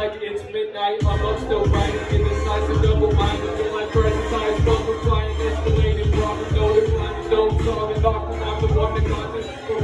Like it's midnight, I'm up still writing Indecisive, double-minded, feel like presence I stumble, flying, escalating, problem, no decline Don't solve it, knock them out, the one that causes